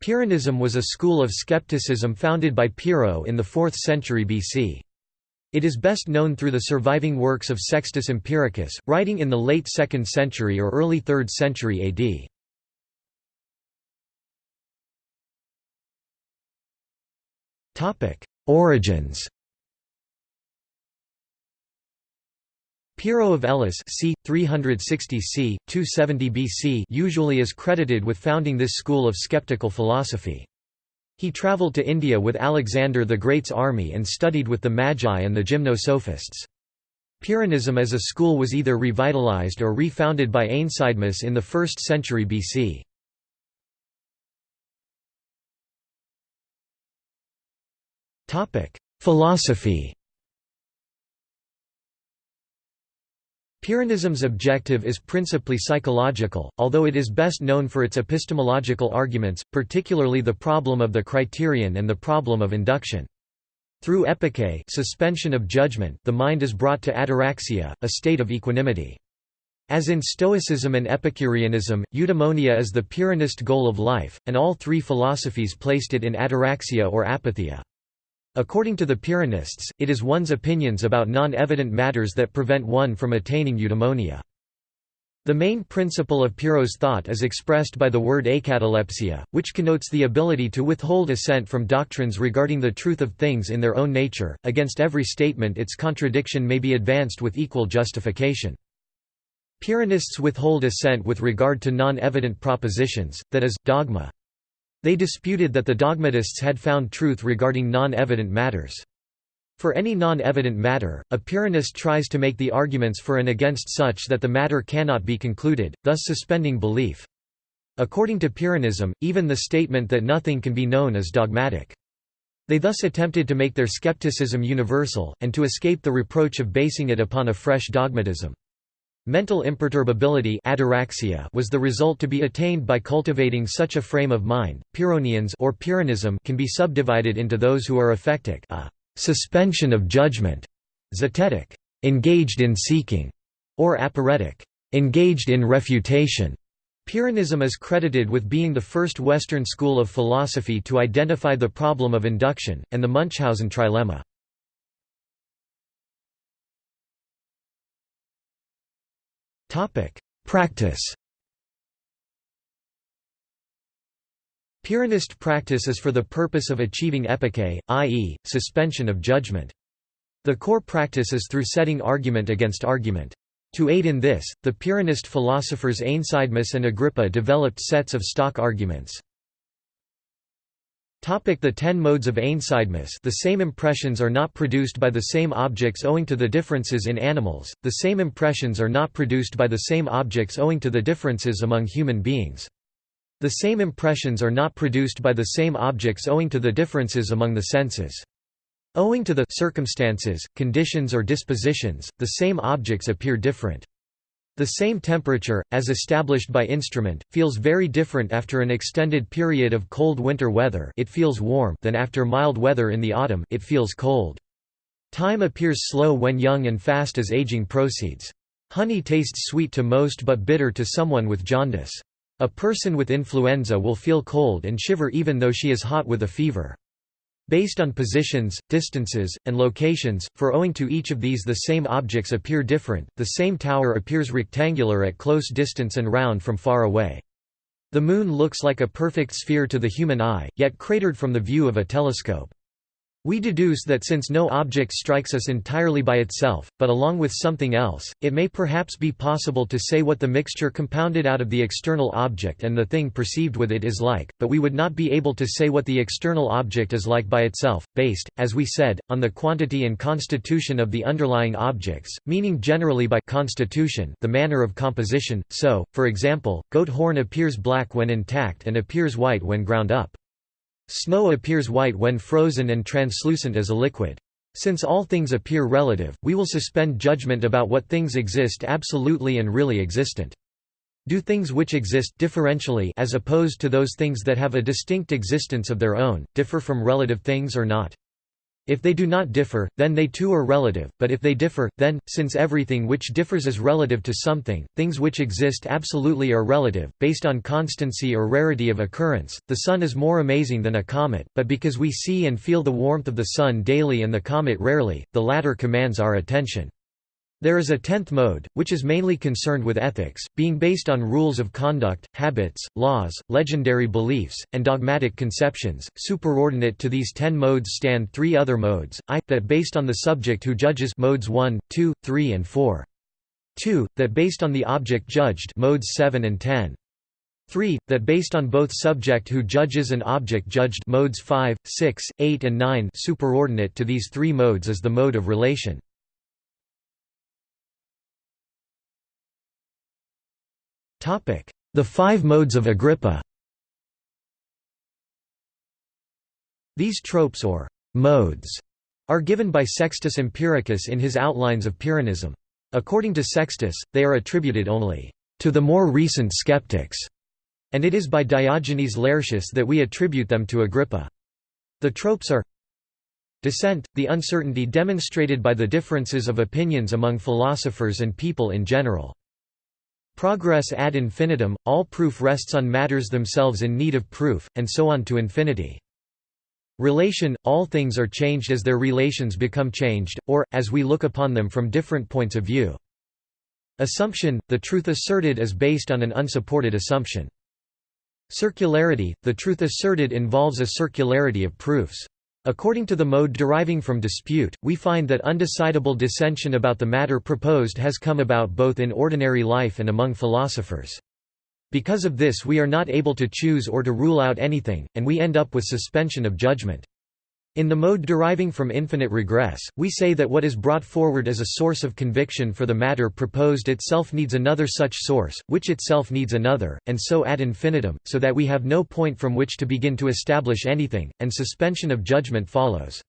Pyrrhonism was a school of skepticism founded by Pyrrho in the 4th century BC. It is best known through the surviving works of Sextus Empiricus, writing in the late 2nd century or early 3rd century AD. Origins Pyrrho of Elis c. 360 c. 270 BC usually is credited with founding this school of skeptical philosophy. He travelled to India with Alexander the Great's army and studied with the Magi and the Gymnosophists. Pyrrhonism as a school was either revitalized or refounded by Aenesidemus in the 1st century BC. Philosophy Pyrrhonism's objective is principally psychological, although it is best known for its epistemological arguments, particularly the problem of the criterion and the problem of induction. Through epoché suspension of judgment the mind is brought to ataraxia, a state of equanimity. As in Stoicism and Epicureanism, eudaimonia is the Pyrrhonist goal of life, and all three philosophies placed it in ataraxia or apatheia. According to the Pyrrhonists, it is one's opinions about non-evident matters that prevent one from attaining eudaimonia. The main principle of Pyrrho's thought is expressed by the word akatalepsia, which connotes the ability to withhold assent from doctrines regarding the truth of things in their own nature. Against every statement its contradiction may be advanced with equal justification. Pyrrhonists withhold assent with regard to non-evident propositions, that is, dogma. They disputed that the dogmatists had found truth regarding non-evident matters. For any non-evident matter, a Pyrrhonist tries to make the arguments for and against such that the matter cannot be concluded, thus suspending belief. According to Pyrrhonism, even the statement that nothing can be known is dogmatic. They thus attempted to make their skepticism universal, and to escape the reproach of basing it upon a fresh dogmatism. Mental imperturbability ataraxia was the result to be attained by cultivating such a frame of mind. Pyrrhonians or Pyrrhonism can be subdivided into those who are ephectic, a suspension of judgment, zetetic, engaged in seeking, or aporetic, engaged in refutation. Pyrrhonism is credited with being the first Western school of philosophy to identify the problem of induction, and the Munchausen trilemma. Topic: Practice. Pyrrhonist practice is for the purpose of achieving epoché, i.e., suspension of judgment. The core practice is through setting argument against argument. To aid in this, the Pyrrhonist philosophers Aenesidemus and Agrippa developed sets of stock arguments. The ten modes of Aenesidemus The same impressions are not produced by the same objects owing to the differences in animals, the same impressions are not produced by the same objects owing to the differences among human beings. The same impressions are not produced by the same objects owing to the differences among the senses. Owing to the circumstances, conditions or dispositions, the same objects appear different. The same temperature, as established by instrument, feels very different after an extended period of cold winter weather it feels warm than after mild weather in the autumn it feels cold. Time appears slow when young and fast as aging proceeds. Honey tastes sweet to most but bitter to someone with jaundice. A person with influenza will feel cold and shiver even though she is hot with a fever. Based on positions, distances, and locations, for owing to each of these the same objects appear different, the same tower appears rectangular at close distance and round from far away. The Moon looks like a perfect sphere to the human eye, yet cratered from the view of a telescope. We deduce that since no object strikes us entirely by itself, but along with something else, it may perhaps be possible to say what the mixture compounded out of the external object and the thing perceived with it is like, but we would not be able to say what the external object is like by itself, based, as we said, on the quantity and constitution of the underlying objects, meaning generally by constitution the manner of composition, so, for example, goat horn appears black when intact and appears white when ground up. Snow appears white when frozen and translucent as a liquid. Since all things appear relative, we will suspend judgment about what things exist absolutely and really existent. Do things which exist differentially as opposed to those things that have a distinct existence of their own, differ from relative things or not? If they do not differ, then they too are relative, but if they differ, then, since everything which differs is relative to something, things which exist absolutely are relative, based on constancy or rarity of occurrence. The Sun is more amazing than a comet, but because we see and feel the warmth of the Sun daily and the comet rarely, the latter commands our attention. There is a tenth mode, which is mainly concerned with ethics, being based on rules of conduct, habits, laws, legendary beliefs, and dogmatic conceptions. Superordinate to these ten modes stand three other modes, i, that based on the subject who judges modes 1, 2, 3 and 4. 2, that based on the object judged modes 7 and 10. 3, that based on both subject who judges and object judged modes 5, 6, 8 and 9 superordinate to these three modes is the mode of relation. The five modes of Agrippa These tropes or modes are given by Sextus Empiricus in his Outlines of Pyrrhonism. According to Sextus, they are attributed only to the more recent skeptics, and it is by Diogenes Laertius that we attribute them to Agrippa. The tropes are Dissent, the uncertainty demonstrated by the differences of opinions among philosophers and people in general. Progress ad infinitum, all proof rests on matters themselves in need of proof, and so on to infinity. Relation, all things are changed as their relations become changed, or, as we look upon them from different points of view. Assumption, the truth asserted is based on an unsupported assumption. Circularity, the truth asserted involves a circularity of proofs. According to the mode deriving from dispute, we find that undecidable dissension about the matter proposed has come about both in ordinary life and among philosophers. Because of this we are not able to choose or to rule out anything, and we end up with suspension of judgment. In the mode deriving from infinite regress, we say that what is brought forward as a source of conviction for the matter proposed itself needs another such source, which itself needs another, and so ad infinitum, so that we have no point from which to begin to establish anything, and suspension of judgment follows.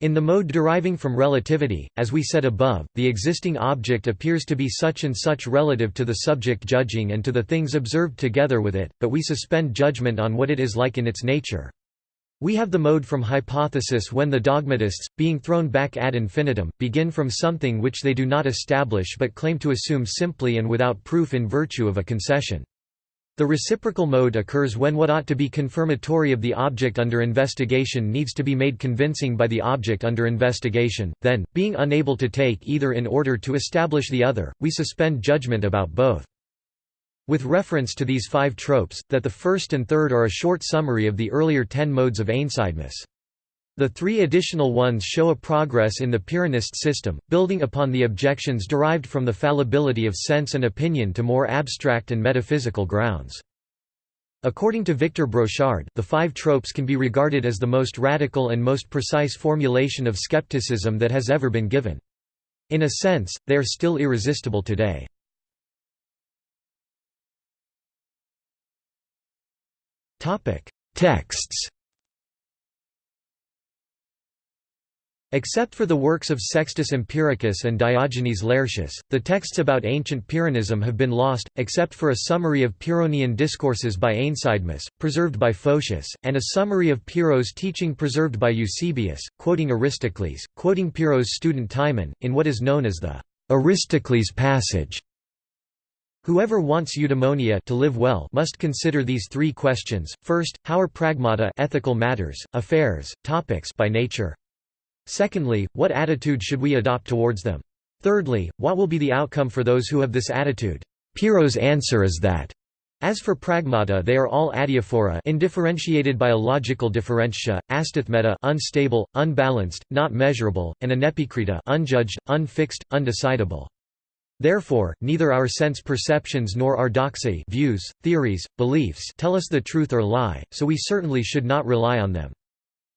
In the mode deriving from relativity, as we said above, the existing object appears to be such and such relative to the subject judging and to the things observed together with it, but we suspend judgment on what it is like in its nature. We have the mode from hypothesis when the dogmatists, being thrown back ad infinitum, begin from something which they do not establish but claim to assume simply and without proof in virtue of a concession. The reciprocal mode occurs when what ought to be confirmatory of the object under investigation needs to be made convincing by the object under investigation, then, being unable to take either in order to establish the other, we suspend judgment about both. With reference to these five tropes, that the first and third are a short summary of the earlier ten modes of Aenesidemus. The three additional ones show a progress in the Pyrrhonist system, building upon the objections derived from the fallibility of sense and opinion to more abstract and metaphysical grounds. According to Victor Brochard, the five tropes can be regarded as the most radical and most precise formulation of skepticism that has ever been given. In a sense, they are still irresistible today. Texts Except for the works of Sextus Empiricus and Diogenes Laertius, the texts about ancient Pyrrhonism have been lost, except for a summary of Pyrrhonian discourses by Aenesidemus, preserved by Photius, and a summary of Pyrrho's teaching preserved by Eusebius, quoting Aristocles, quoting Pyrrho's student Timon, in what is known as the Aristocles passage. Whoever wants eudaimonia to live well must consider these three questions. First, how are pragmata ethical matters, affairs, topics by nature? Secondly, what attitude should we adopt towards them? Thirdly, what will be the outcome for those who have this attitude? Pyrrho's answer is that as for pragmata they are all adiaphora indifferentiated by a logical differentia, astathmeta unstable, unbalanced, not measurable, and anepikrita unjudged, unfixed, undecidable. Therefore, neither our sense perceptions nor our doxae views, theories, beliefs tell us the truth or lie, so we certainly should not rely on them.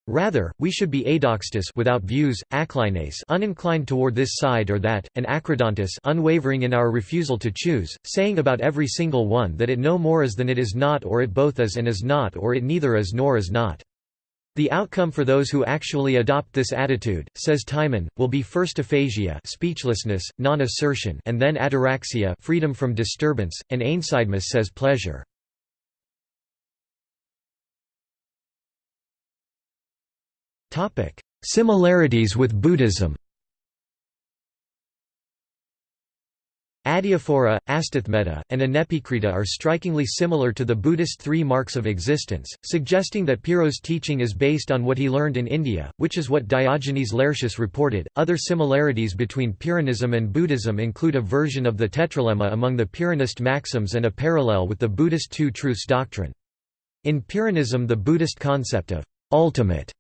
Rather, we should be adoxtus without views, aklineis uninclined toward this side or that, and akradantous unwavering in our refusal to choose, saying about every single one that it no more is than it is not or it both is and is not or it neither is nor is not. The outcome for those who actually adopt this attitude, says Timon, will be first aphasia speechlessness, non-assertion and then ataraxia freedom from disturbance, and Aenesidemus says pleasure. Similarities with Buddhism Adiaphora, Astathmeta, and Anepikrita are strikingly similar to the Buddhist three marks of existence, suggesting that Pyrrho's teaching is based on what he learned in India, which is what Diogenes Laertius reported. Other similarities between Pyrrhonism and Buddhism include a version of the tetralemma among the Pyrrhonist maxims and a parallel with the Buddhist two truths doctrine. In Pyrrhonism, the Buddhist concept of ultimate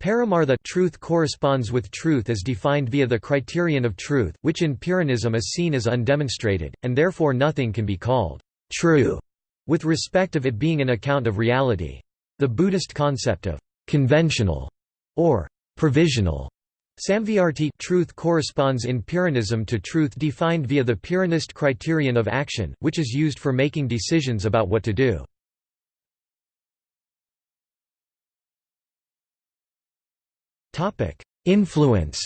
Paramartha truth corresponds with truth as defined via the criterion of truth, which in Pyrrhonism is seen as undemonstrated, and therefore nothing can be called true, with respect of it being an account of reality. The Buddhist concept of conventional or provisional Samvyarti truth corresponds in Pyrrhonism to truth defined via the Pyrrhonist criterion of action, which is used for making decisions about what to do. Influence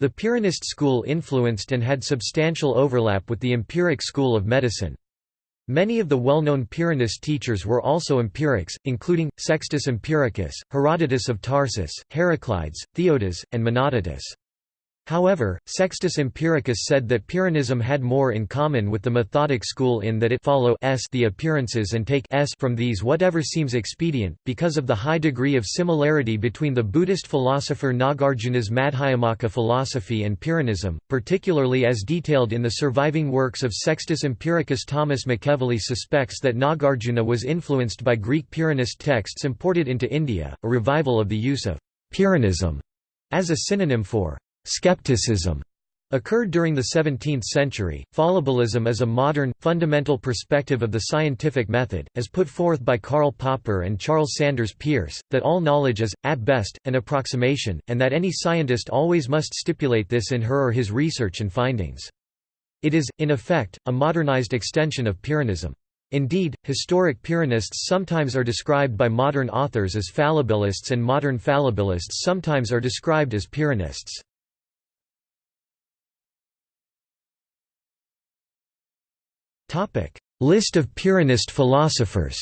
The Pyrrhonist school influenced and had substantial overlap with the empiric school of medicine. Many of the well-known Pyrrhonist teachers were also empirics, including, Sextus Empiricus, Herodotus of Tarsus, Heraclides, Theodas, and Menodotus. However, Sextus Empiricus said that Pyrrhonism had more in common with the Methodic school in that it follow s the appearances and take s from these whatever seems expedient, because of the high degree of similarity between the Buddhist philosopher Nagarjuna's Madhyamaka philosophy and Pyrrhonism, particularly as detailed in the surviving works of Sextus Empiricus Thomas McEvilley suspects that Nagarjuna was influenced by Greek Pyrrhonist texts imported into India, a revival of the use of Pyrrhonism as a synonym for Skepticism occurred during the 17th century. Fallibilism is a modern, fundamental perspective of the scientific method, as put forth by Karl Popper and Charles Sanders Peirce, that all knowledge is, at best, an approximation, and that any scientist always must stipulate this in her or his research and findings. It is, in effect, a modernized extension of Pyrrhonism. Indeed, historic Pyrrhonists sometimes are described by modern authors as fallibilists and modern fallibilists sometimes are described as Pyrrhonists. List of Pyrrhonist philosophers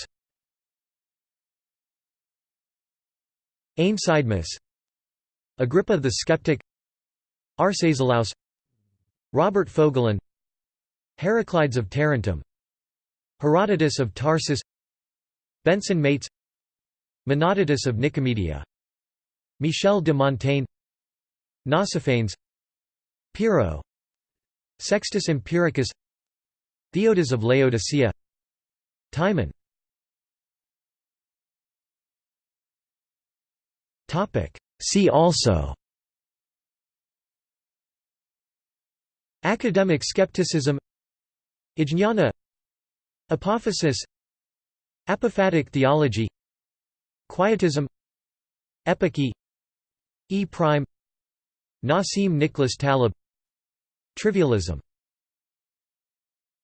Aenesidemus Agrippa the Skeptic Arcesilaus Robert Fogelin Heraclides of Tarentum Herodotus of Tarsus Benson Mates Menodotus of Nicomedia Michel de Montaigne Nausiphanes Pyrrho Sextus Empiricus Theodotus of Laodicea. Timon. See also. Academic skepticism. Ajñana Apophasis Apophatic theology. Quietism. Epoché E prime. Nassim Nicholas Taleb. Trivialism